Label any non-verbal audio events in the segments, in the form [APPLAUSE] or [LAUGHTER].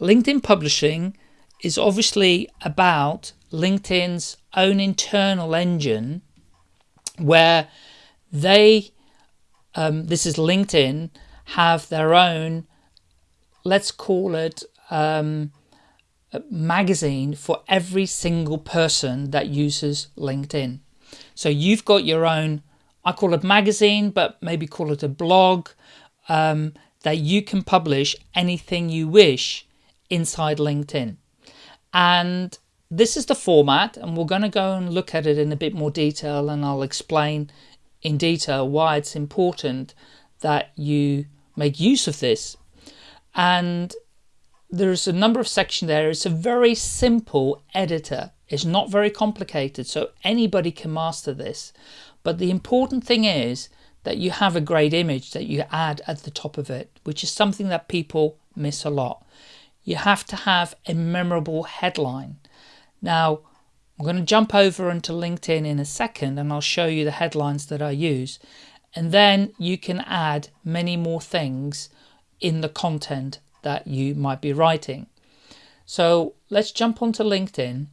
LinkedIn publishing is obviously about LinkedIn's own internal engine where they, um, this is LinkedIn, have their own, let's call it um, magazine for every single person that uses LinkedIn. So you've got your own, I call it magazine, but maybe call it a blog, um, that you can publish anything you wish inside LinkedIn. And this is the format and we're going to go and look at it in a bit more detail and I'll explain in detail why it's important that you make use of this. And there's a number of sections there. It's a very simple editor. It's not very complicated, so anybody can master this. But the important thing is that you have a great image that you add at the top of it, which is something that people miss a lot. You have to have a memorable headline. Now, I'm going to jump over into LinkedIn in a second and I'll show you the headlines that I use. And then you can add many more things in the content that you might be writing. So let's jump onto LinkedIn.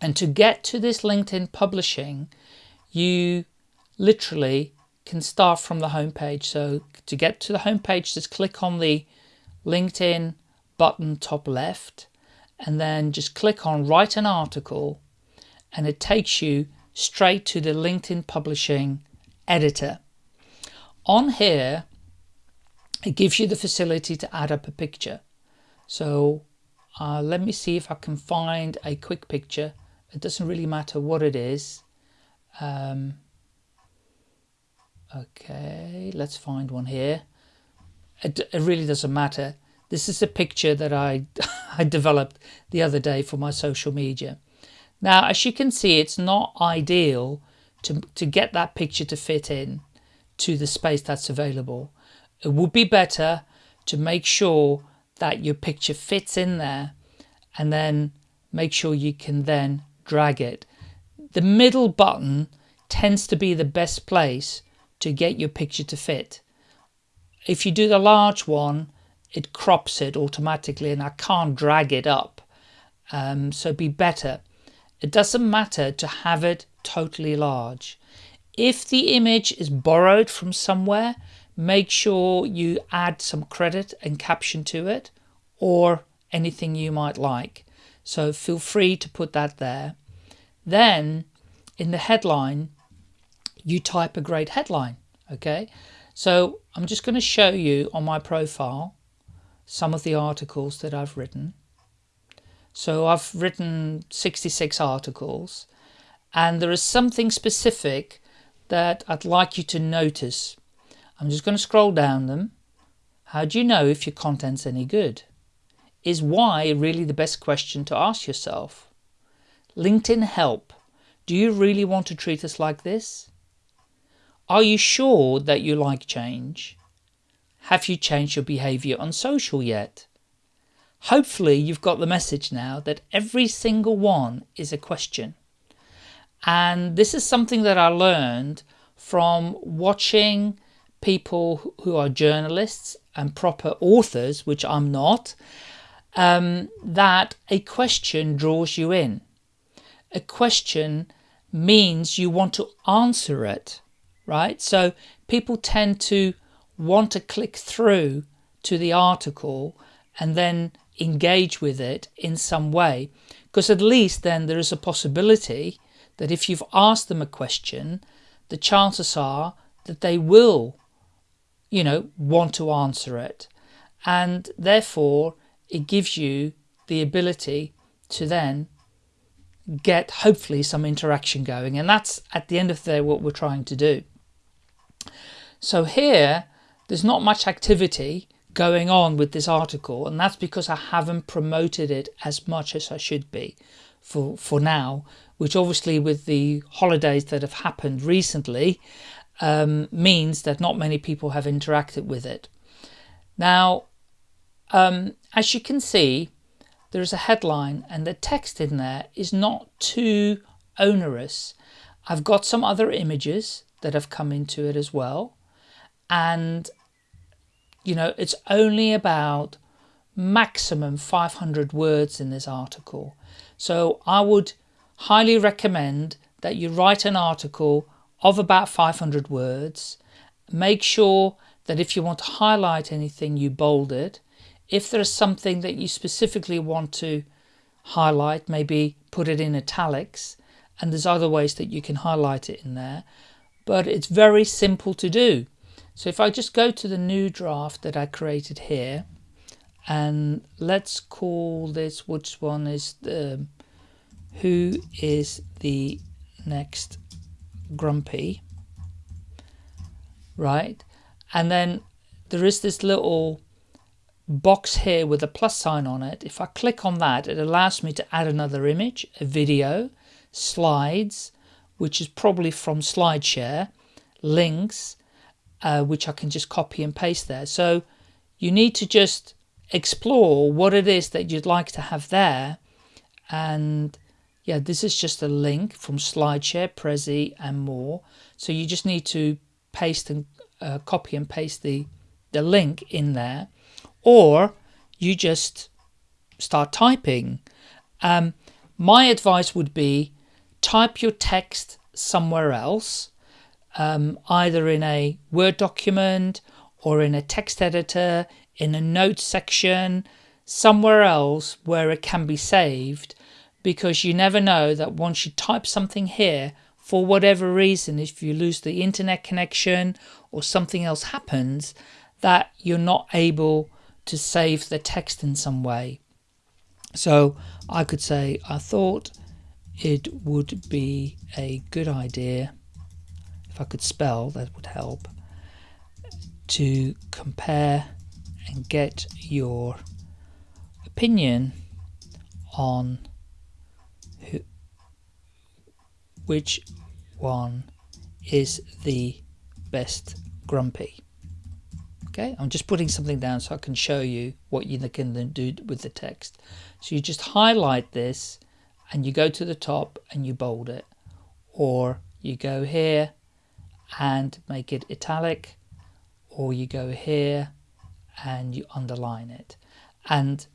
And to get to this LinkedIn publishing, you literally can start from the homepage. So to get to the homepage, just click on the LinkedIn button top left and then just click on write an article and it takes you straight to the LinkedIn publishing editor. On here, it gives you the facility to add up a picture. So uh, let me see if I can find a quick picture. It doesn't really matter what it is. Um, okay, let's find one here. It, it really doesn't matter. This is a picture that I, [LAUGHS] I developed the other day for my social media. Now, as you can see, it's not ideal to, to get that picture to fit in to the space that's available. It would be better to make sure that your picture fits in there and then make sure you can then drag it. The middle button tends to be the best place to get your picture to fit. If you do the large one, it crops it automatically and I can't drag it up. Um, so be better. It doesn't matter to have it totally large. If the image is borrowed from somewhere, make sure you add some credit and caption to it or anything you might like. So feel free to put that there. Then in the headline, you type a great headline. Okay, so I'm just going to show you on my profile some of the articles that I've written. So I've written 66 articles and there is something specific that I'd like you to notice. I'm just going to scroll down them. How do you know if your content's any good? Is why really the best question to ask yourself? LinkedIn help. Do you really want to treat us like this? Are you sure that you like change? Have you changed your behavior on social yet? Hopefully you've got the message now that every single one is a question. And this is something that I learned from watching people who are journalists and proper authors, which I'm not, um, that a question draws you in. A question means you want to answer it, right? So people tend to want to click through to the article and then engage with it in some way. Because at least then there is a possibility that if you've asked them a question the chances are that they will you know want to answer it. And therefore it gives you the ability to then get hopefully some interaction going. And that's at the end of the day what we're trying to do. So here there's not much activity going on with this article and that's because I haven't promoted it as much as I should be for, for now, which obviously with the holidays that have happened recently um, means that not many people have interacted with it. Now, um, as you can see, there's a headline and the text in there is not too onerous. I've got some other images that have come into it as well. And you know, it's only about maximum 500 words in this article. So I would highly recommend that you write an article of about 500 words. Make sure that if you want to highlight anything, you bold it. If there's something that you specifically want to highlight, maybe put it in italics. And there's other ways that you can highlight it in there. But it's very simple to do. So if I just go to the new draft that I created here, and let's call this, which one is the, who is the next grumpy, right? And then there is this little box here with a plus sign on it. If I click on that, it allows me to add another image, a video, slides, which is probably from SlideShare, links, uh, which I can just copy and paste there. So you need to just explore what it is that you'd like to have there. And yeah, this is just a link from SlideShare, Prezi and more. So you just need to paste and uh, copy and paste the, the link in there. Or you just start typing. Um, my advice would be type your text somewhere else, um, either in a Word document or in a text editor, in a notes section, somewhere else where it can be saved because you never know that once you type something here, for whatever reason, if you lose the internet connection or something else happens, that you're not able to save the text in some way. So I could say, I thought it would be a good idea, if I could spell, that would help, to compare and get your opinion on who, which one is the best grumpy. Okay, I'm just putting something down so I can show you what you can then do with the text. So you just highlight this and you go to the top and you bold it or you go here and make it italic or you go here and you underline it. And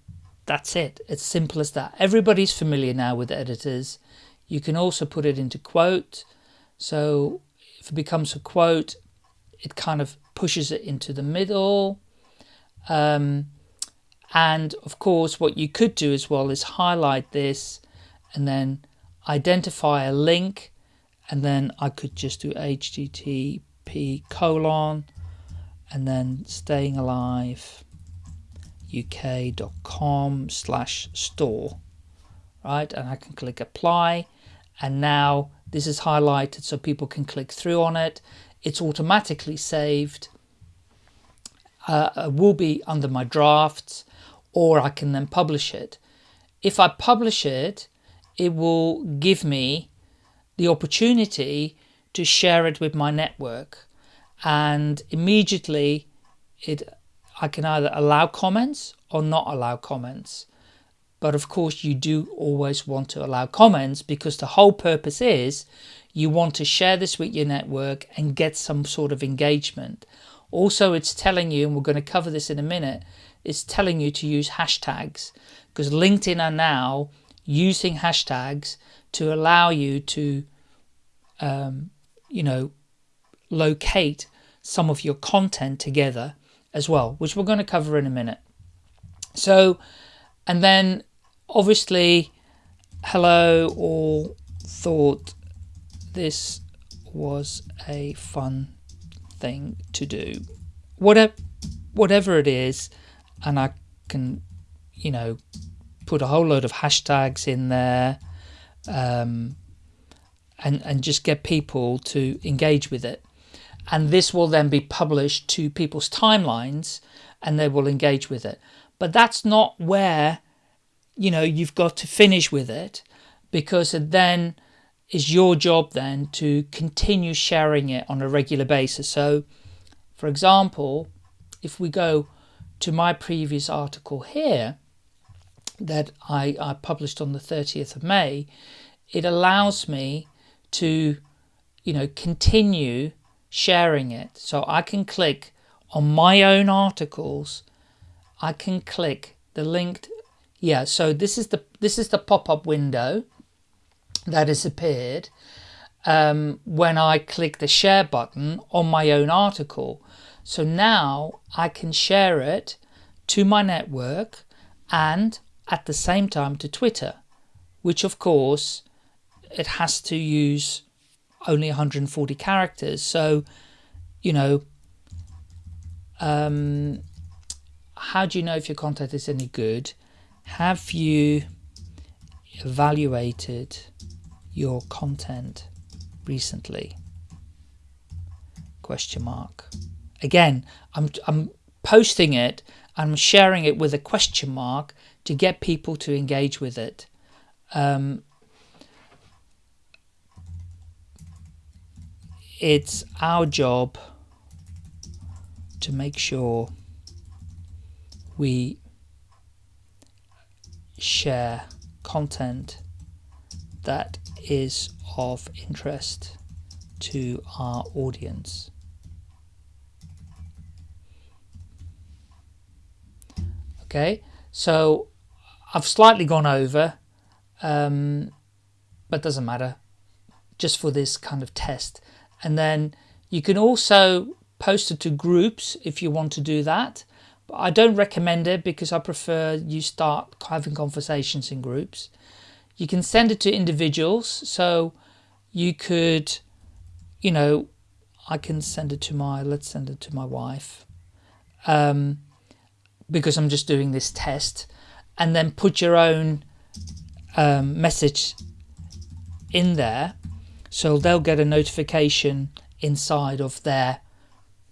that's it. It's simple as that. Everybody's familiar now with editors. You can also put it into quote. So if it becomes a quote, it kind of pushes it into the middle. Um, and of course, what you could do as well is highlight this and then identify a link. And then I could just do HTTP colon and then staying alive uk.com slash store. Right and I can click apply and now this is highlighted so people can click through on it. It's automatically saved uh, uh will be under my drafts or I can then publish it. If I publish it it will give me the opportunity to share it with my network and immediately it I can either allow comments or not allow comments. But of course you do always want to allow comments because the whole purpose is you want to share this with your network and get some sort of engagement. Also it's telling you, and we're going to cover this in a minute, it's telling you to use hashtags because LinkedIn are now using hashtags to allow you to, um, you know, locate some of your content together as well, which we're going to cover in a minute. So, and then obviously, hello all thought this was a fun thing to do. Whatever, whatever it is, and I can, you know, put a whole load of hashtags in there um, and, and just get people to engage with it and this will then be published to people's timelines and they will engage with it. But that's not where, you know, you've got to finish with it because it then is your job then to continue sharing it on a regular basis. So, for example, if we go to my previous article here that I, I published on the 30th of May, it allows me to, you know, continue sharing it. So I can click on my own articles. I can click the linked yeah so this is the this is the pop-up window that has appeared um, when I click the share button on my own article so now I can share it to my network and at the same time to Twitter which of course it has to use only 140 characters. So you know um, how do you know if your content is any good? Have you evaluated your content recently? Question mark. Again I'm, I'm posting it I'm sharing it with a question mark to get people to engage with it um, it's our job to make sure we share content that is of interest to our audience. Okay, so I've slightly gone over, um, but doesn't matter, just for this kind of test. And then you can also post it to groups if you want to do that. But I don't recommend it because I prefer you start having conversations in groups. You can send it to individuals. So you could, you know, I can send it to my, let's send it to my wife. Um, because I'm just doing this test and then put your own um, message in there. So they'll get a notification inside of their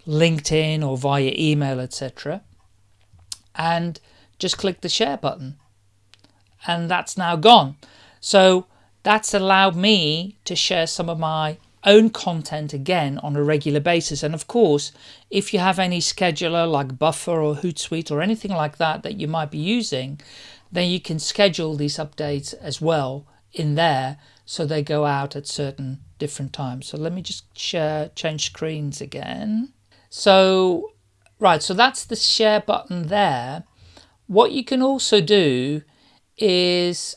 LinkedIn or via email etc and just click the share button. And that's now gone. So that's allowed me to share some of my own content again on a regular basis. And of course if you have any scheduler like buffer or hootsuite or anything like that that you might be using then you can schedule these updates as well in there so they go out at certain different times. So let me just share change screens again. So right so that's the share button there. What you can also do is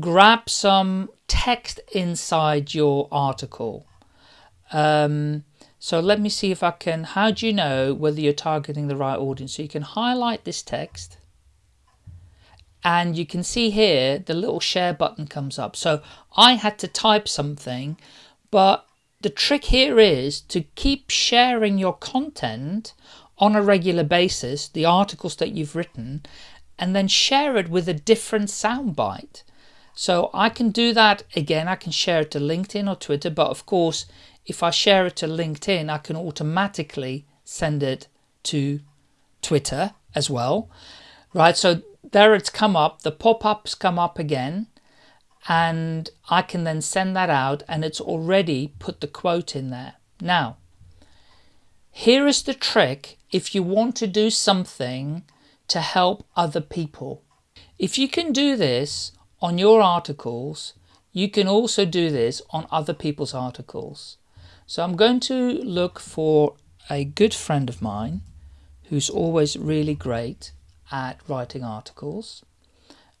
grab some text inside your article um, so let me see if I can, how do you know whether you're targeting the right audience? So you can highlight this text and you can see here the little share button comes up. So I had to type something, but the trick here is to keep sharing your content on a regular basis, the articles that you've written, and then share it with a different soundbite. So I can do that again. I can share it to LinkedIn or Twitter, but of course, if I share it to LinkedIn, I can automatically send it to Twitter as well, right? So there it's come up, the pop-ups come up again, and I can then send that out and it's already put the quote in there. Now, here is the trick if you want to do something to help other people. If you can do this on your articles, you can also do this on other people's articles. So I'm going to look for a good friend of mine who's always really great at writing articles.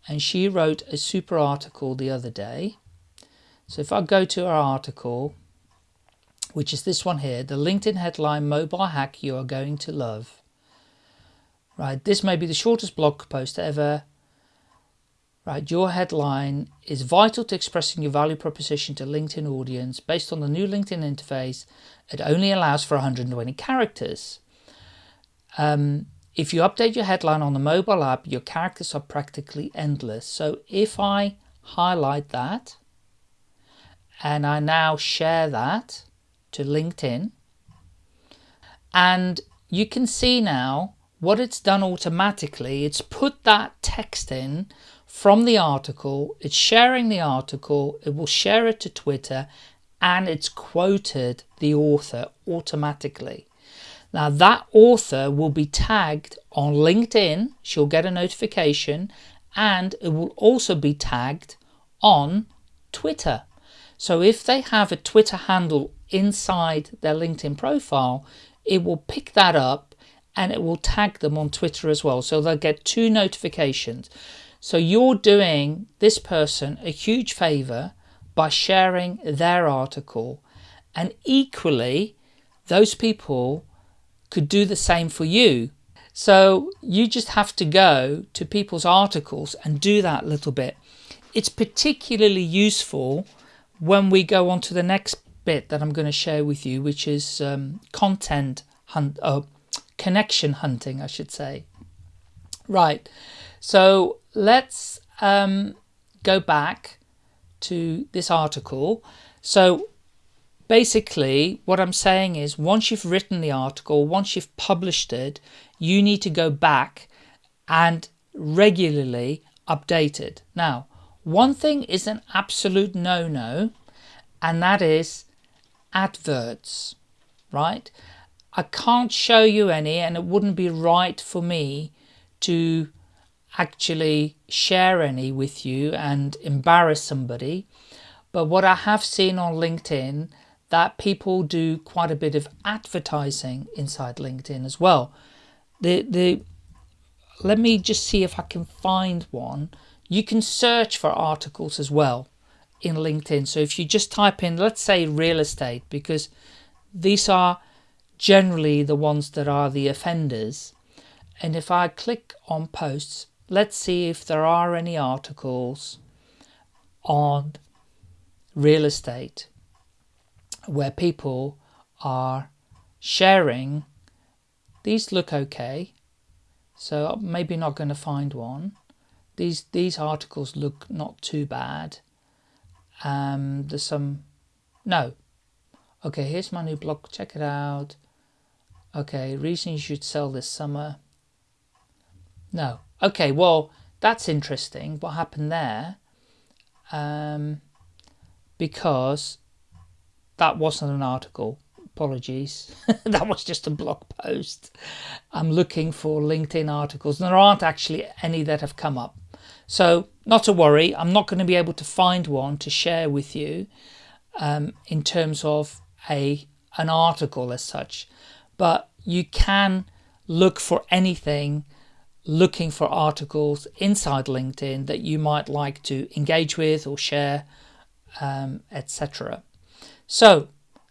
And she wrote a super article the other day. So if I go to our article, which is this one here, the LinkedIn headline mobile hack you are going to love. Right, this may be the shortest blog post ever Right, your headline is vital to expressing your value proposition to LinkedIn audience based on the new LinkedIn interface. It only allows for 120 characters. Um, if you update your headline on the mobile app, your characters are practically endless. So if I highlight that and I now share that to LinkedIn and you can see now what it's done automatically. It's put that text in from the article, it's sharing the article, it will share it to Twitter, and it's quoted the author automatically. Now that author will be tagged on LinkedIn, she'll get a notification, and it will also be tagged on Twitter. So if they have a Twitter handle inside their LinkedIn profile, it will pick that up and it will tag them on Twitter as well. So they'll get two notifications. So you're doing this person a huge favor by sharing their article. And equally, those people could do the same for you. So you just have to go to people's articles and do that little bit. It's particularly useful when we go on to the next bit that I'm going to share with you, which is um, content hunt, uh, connection hunting, I should say. Right, so let's um, go back to this article. So basically what I'm saying is once you've written the article, once you've published it, you need to go back and regularly update it. Now, one thing is an absolute no-no, and that is adverts, right? I can't show you any and it wouldn't be right for me to actually share any with you and embarrass somebody. But what I have seen on LinkedIn that people do quite a bit of advertising inside LinkedIn as well. The the let me just see if I can find one. You can search for articles as well in LinkedIn. So if you just type in, let's say real estate, because these are generally the ones that are the offenders. And if I click on posts, let's see if there are any articles on real estate where people are sharing. These look okay, so I'm maybe not going to find one. These these articles look not too bad. Um, there's some, no. Okay, here's my new blog. Check it out. Okay, reason you should sell this summer. No. Okay, well, that's interesting. What happened there? Um, because that wasn't an article. Apologies. [LAUGHS] that was just a blog post. I'm looking for LinkedIn articles. And there aren't actually any that have come up. So not to worry, I'm not going to be able to find one to share with you um, in terms of a an article as such. But you can look for anything looking for articles inside LinkedIn that you might like to engage with or share, um, etc. So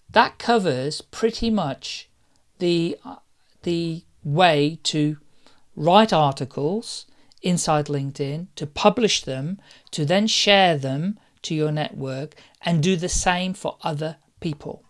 that covers pretty much the, uh, the way to write articles inside LinkedIn, to publish them, to then share them to your network and do the same for other people.